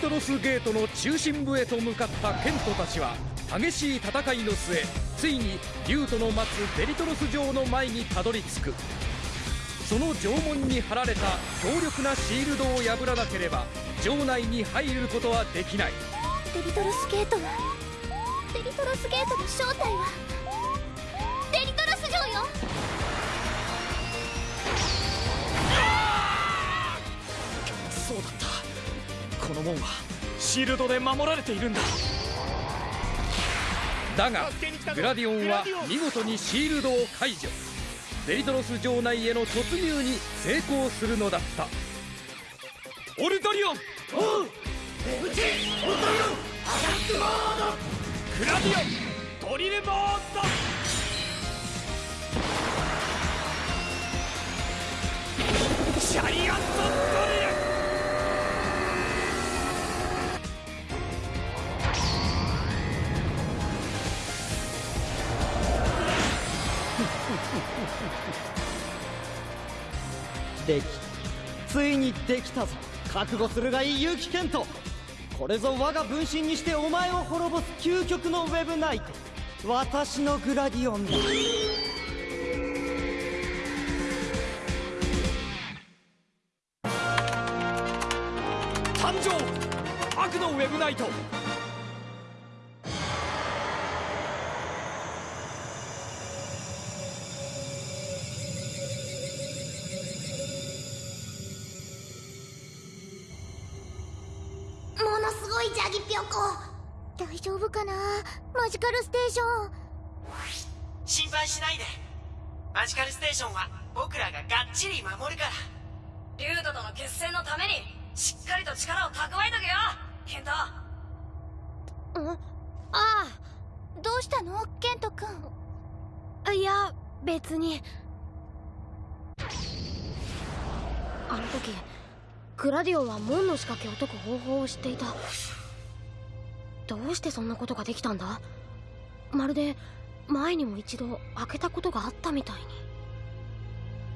トロスゲートの中心部へと向かったケントたちは激しい戦いの末ついに竜との待つデリトロス城の前にたどり着く。その城門に張られた強力なシールドを破らなければ城内に入ることはできない。デリトロスゲートはデリトロスゲートの正体はデリトロス城よ！そうだの門はシールドで守られているんだ。だがグラディオンは見事にシールドを解除。デリトロス城内への突入に成功するのだった。オルトリオン！おう出口オルトリオンアタックモード！クラディオンドリルモード！シャリアットドリルできついにできたぞ。覚悟するがいい結城健人。これぞ我が分身にしてお前を滅ぼす究極のウェブナイト。私のグラディオンだ。誕生！悪のウェブナイト。ーション。心配しないで。マジカルステーションは僕らががっちり守るから。リュウトとの決戦のためにしっかりと力を蓄えとけよ。ケント。ん？ああ。どうしたの？ケント君いや別に。あの時グラディオンは門の仕掛けを解く方法を知っていた。どうしてそんなことができたんだ？まるで前にも一度開けたことがあったみたいに。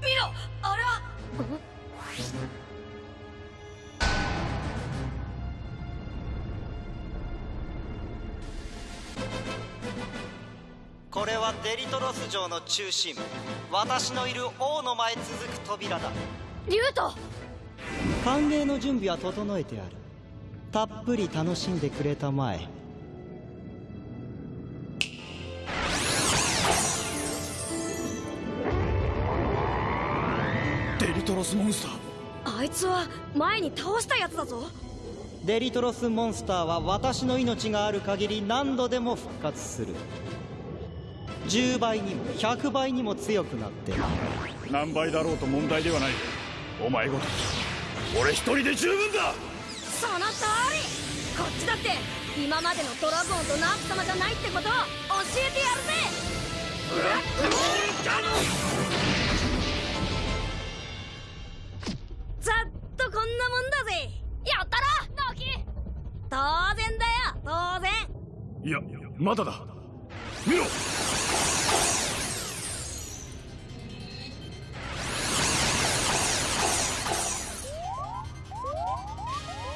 見ろあれは。これはデリトロス城の中心。私のいる王の前続く扉だ。リュウト。歓迎の準備は整えてある。たっぷり楽しんでくれたまえスモンスターあいつは前に倒したやつだぞ。デリトロスモンスターは私の命がある限り何度でも復活する。10倍にも100倍にも強くなって。何倍だろうと問題ではない。お前ごと俺一人で十分だ。その通り。こっちだって今までのドラゴンとナーフ様じゃないってことを教えてやるぜざっとこんなもんだぜ。やったなナキ。当然だよ当然。いやまだだ。見ろ。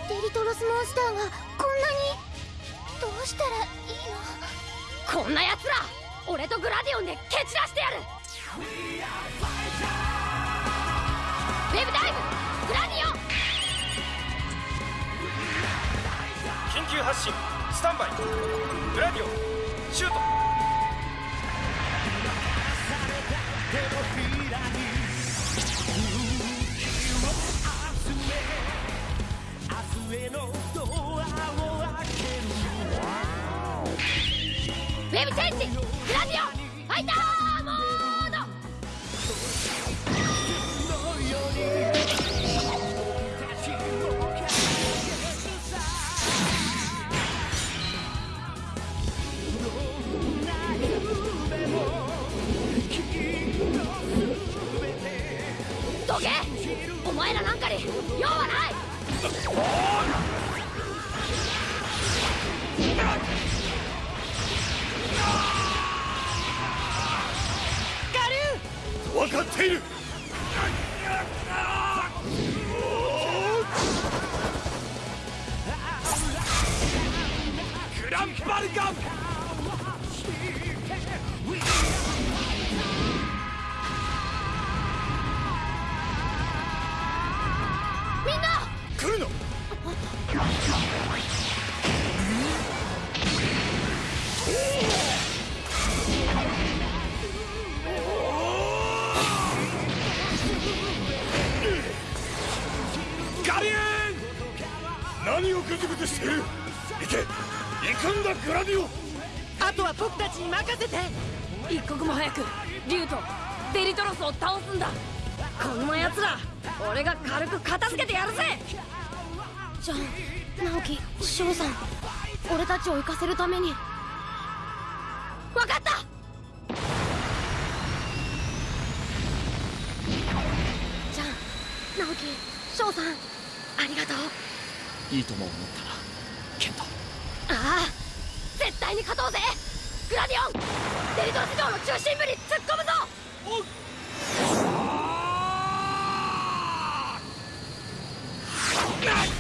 デリトロスモンスターがこんなに？どうしたらいいの？こんな奴ら俺とグラディオンで蹴散らしてやる。ウェブダイブ緊急発進。スタンバイ。グラディオ。シュート。ウェブチェンジグラディオファイターちに任せて。一刻も早く竜とデリトロスを倒すんだ。こんな奴ら俺が軽く片付けてやるぜ。じゃあ直樹翔さん俺たちを行かせるために。分かった！じゃあ直樹翔さんありがとう。いいとも思ったなケント。ああ絶対に勝とうぜグラディオン！デリトス城の中心部に突っ込むぞ！ど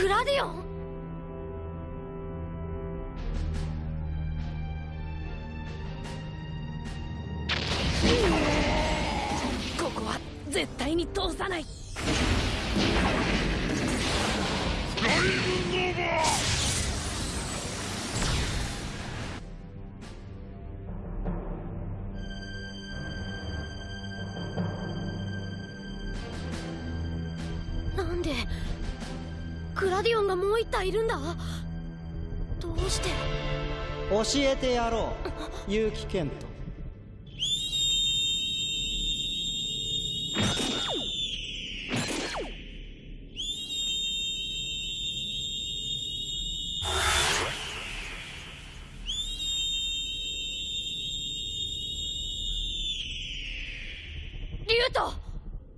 グラディオンここは絶対に通さない。がいるんだ？どうして？教えてやろう。結城健人。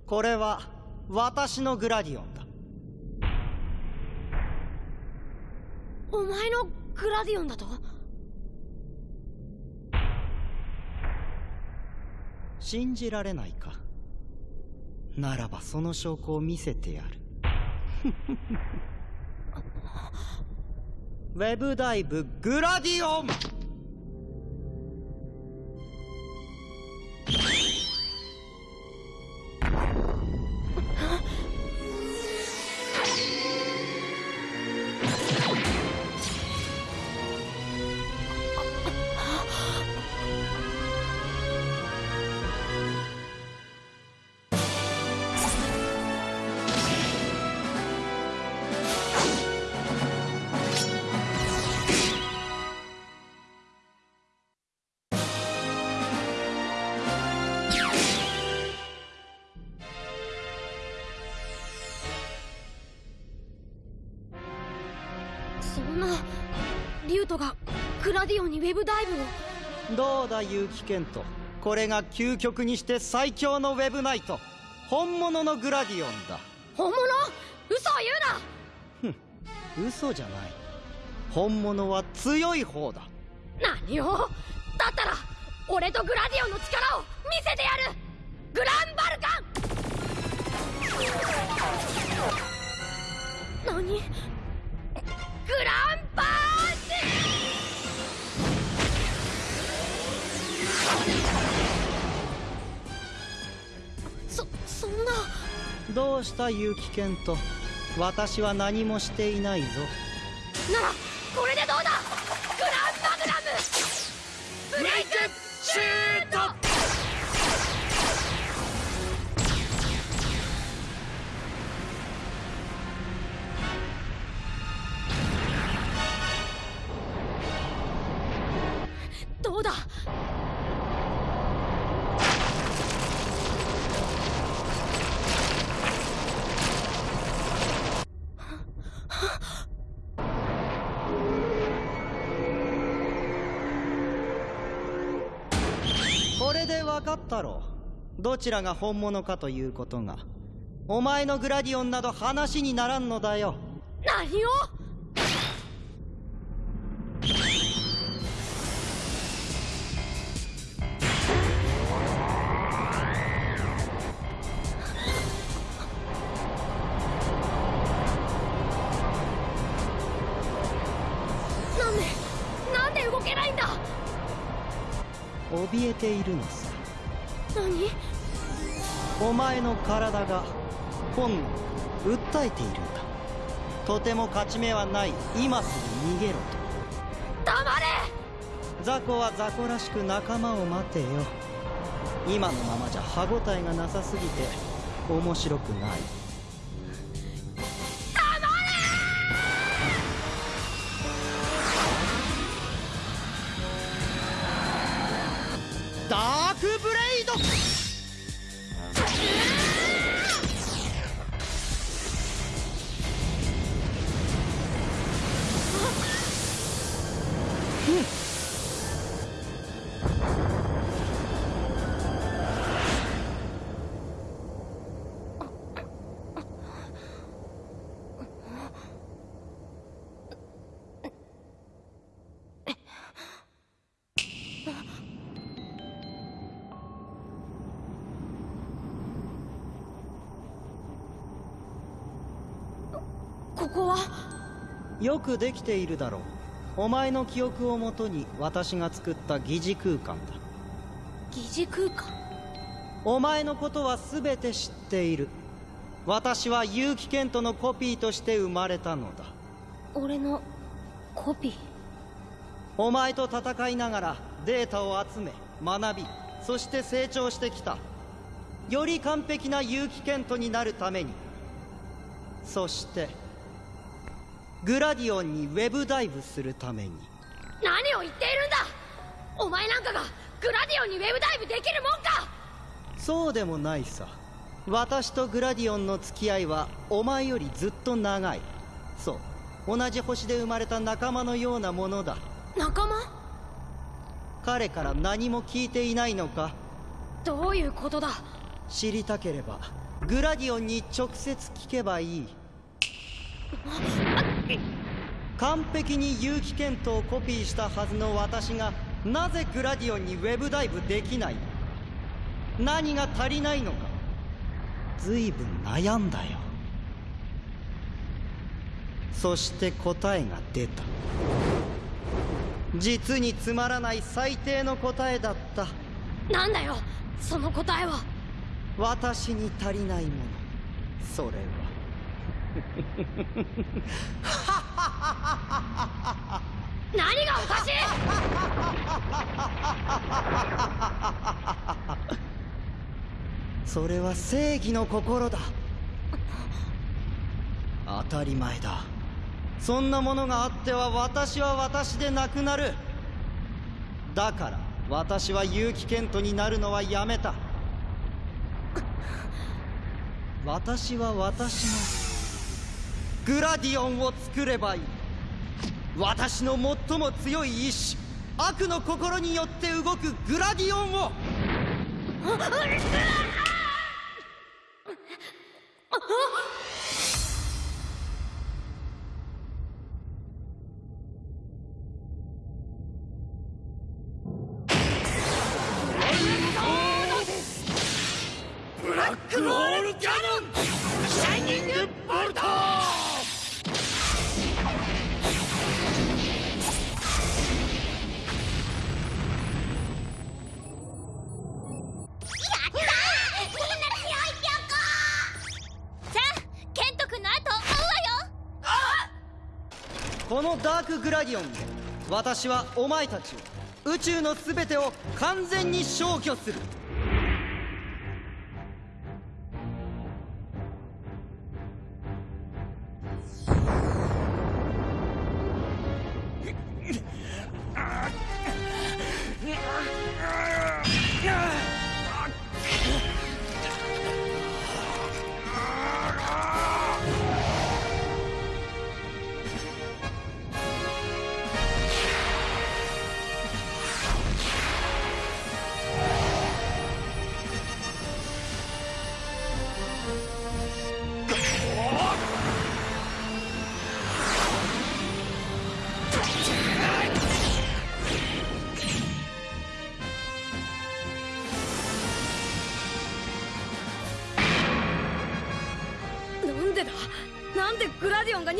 これは私のグラディオンお前のグラディオンだと？信じられないか。ならばその証拠を見せてやる。ウェブダイブグラディオングラディオンにウェブダイブを。どうだ結城健人。これが究極にして最強のウェブナイト。本物のグラディオンだ。本物？嘘を言うな！嘘じゃない。本物は強い方だ。何を？だったら俺とグラディオンの力を見せてやる！グランバルガン！何？グランどうした？結城健と。私は何もしていないぞ。ならこれでどうだ？グランマグラム。ブレイクシュート！どうだ？分かったろ。どちらが本物かということが。お前のグラディオンなど話にならんのだよ。何を？なんでなんで動けないんだ？怯えているのさ何？お前の体が本能訴えているんだ。とても勝ち目はない今すぐ逃げろと。黙れ！雑魚は雑魚らしく仲間を待てよ。今のままじゃ歯応えがなさすぎて面白くないここは？よくできているだろう。お前の記憶をもとに私が作った疑似空間だ。疑似空間？お前のことは全て知っている。私は結城健人のコピーとして生まれたのだ。俺のコピー？お前と戦いながらデータを集め学びそして成長してきた。より完璧な結城健人になるために。そしてグラディオンにウェブダイブするために。何を言っているんだ。お前なんかがグラディオンにウェブダイブできるもんか。そうでもないさ。私とグラディオンの付き合いはお前よりずっと長い。そう。同じ星で生まれた仲間のようなものだ。仲間？彼から何も聞いていないのか？どういうことだ？知りたければグラディオンに直接聞けばいい完璧に結城健人をコピーしたはずの私がなぜグラディオンにウェブダイブできない？何が足りないのか？随分悩んだよ。そして答えが出た。実につまらない最低の答えだった。なんだよその答えは。私に足りないもの。それは何がおかしい！それは正義の心だ。当たり前だ。そんなものがあっては私は私でなくなる。だから私は結城健人になるのはやめた。私は私のグラディオンを作ればいい。私の最も強い意志悪の心によって動くグラディオンを。このダークグラディオンで私はお前たちを宇宙の全てを完全に消去する。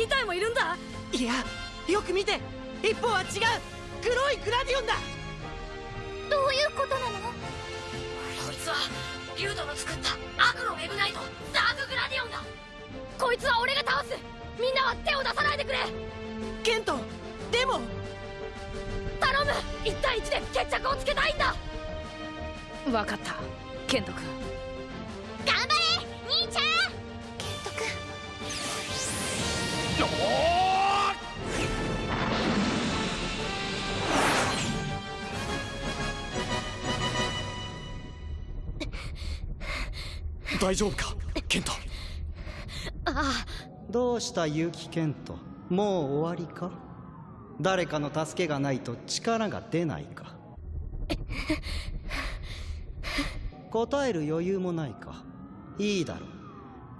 2体もいるんだ。いやよく見て。一方は違う。黒いグラディオンだ。どういうことなの？こいつはリュウドの作った悪のウェブナイトダークグラディオンだ。こいつは俺が倒す。みんなは手を出さないでくれ。ケントでも頼む。1対1で決着をつけたいんだ。分かったケント君大丈夫か？ケント。あどうした結城健人もう終わりか？誰かの助けがないと力が出ないか？答える余裕もないか？いいだろう。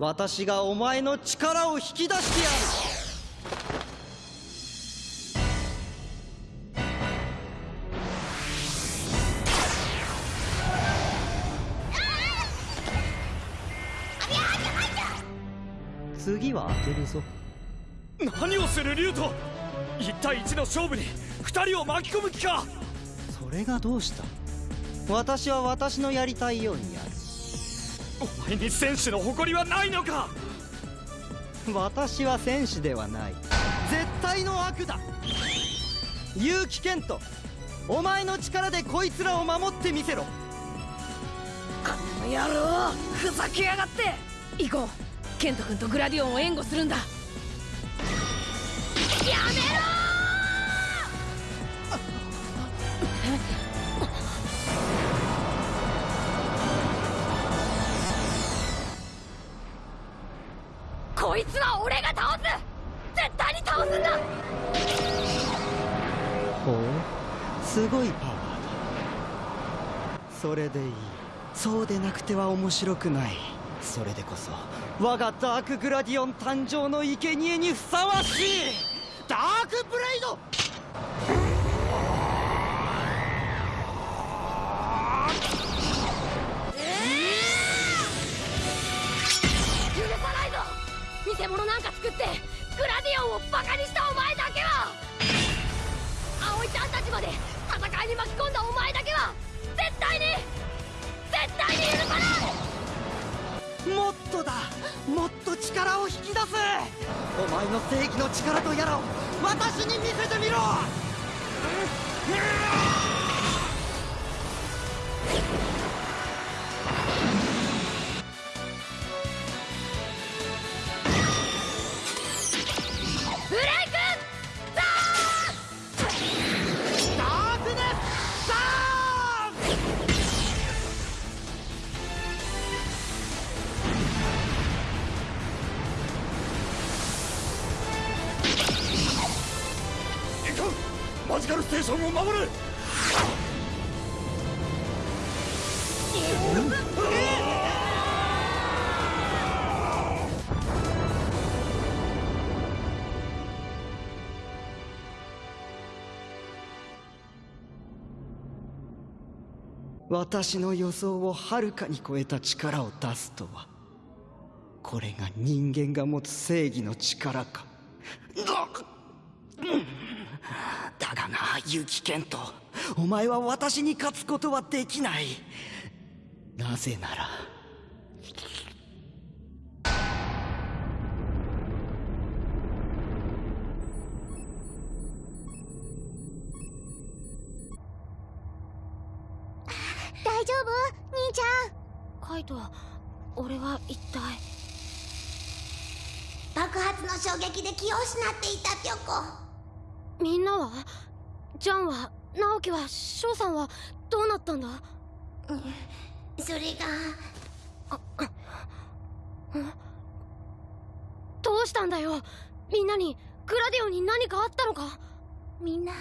私がお前の力を引き出して次は当てるぞ。何をするリュウト1対1の勝負に2人を巻き込む気か。それがどうした？私は私のやりたいようにやる。お前に戦士の誇りはないのか。私は戦士ではない。絶対の悪だ。結城健人お前の力でこいつらを守ってみせろ。この野郎ふざけやがって。行こうケント君とグラディオンを援護するんだ。やめろこいつは俺が倒す！絶対に倒すんだ！ほう？すごいパワーだ。それでいい。そうでなくては面白くない。それでこそ我がダークグラディオン誕生の生贄にふさわしいダークブレイド！許さないぞ！偽物なんか作ってグラディオンをバカにしたお前だけは！葵ちゃんたちまで戦いに巻き込んだお前だけは！絶対に！絶対に許さない！もっとだ。もっと力を引き出す。お前の正義の力とやらを私に見せてみろ。ブレーションを守れ。私の予想をはるかに超えた力を出すとは。これが人間が持つ正義の力か。だだがな結城健人お前は私に勝つことはできない。なぜなら。大丈夫？兄ちゃん。カイト俺は一体。爆発の衝撃で気を失っていたピョコみんなは？ジャンは？直樹は？翔さんはどうなったんだ？それが。どうしたんだよ？みんなにグラディオに何かあったのか？みんな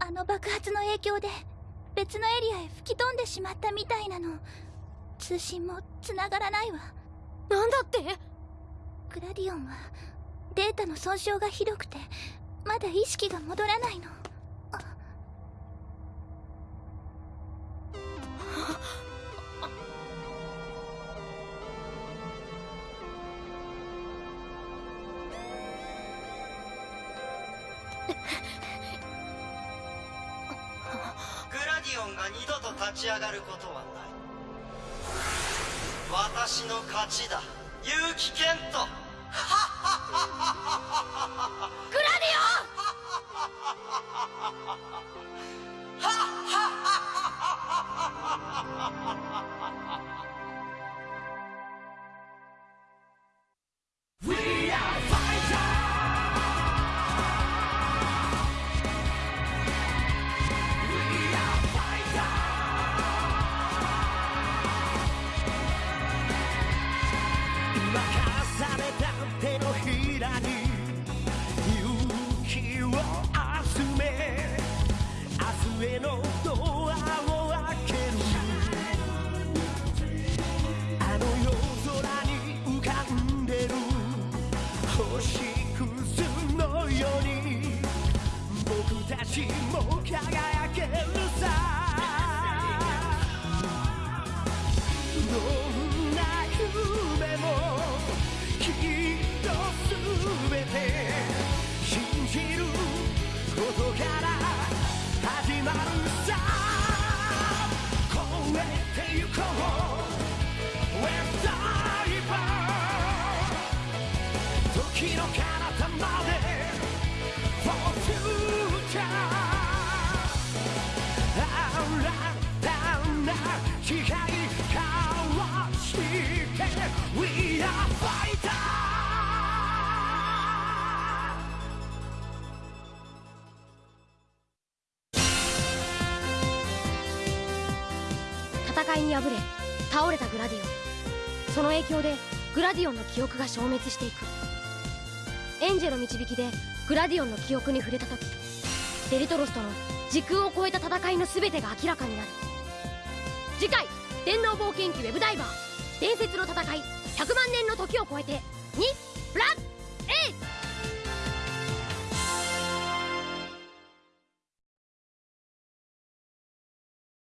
あの爆発の影響で別のエリアへ吹き飛んでしまったみたいなの。通信も繋がらないわ。なんだって？グラディオンはデータの損傷がひどくてまだ意識が戻らないの。グラディオンが二度と立ち上がることはない。私の勝ちだ。結城健人グラディ任明日へのドアを開けるあの夜空に浮かんでる星屑のように僕たちも輝けるさ。どんな夢もきっと全て信じることからまるさ超えてゆこう。We're d i v e 時の彼いに敗れ倒れたグラディオン。その影響でグラディオンの記憶が消滅していく。エンジェル導きでグラディオンの記憶に触れた時デリトロスとの時空を超えた戦いの全てが明らかになる。次回「電脳冒険記ウェブダイバー。伝説の戦い100万年の時を超えて2ブラッ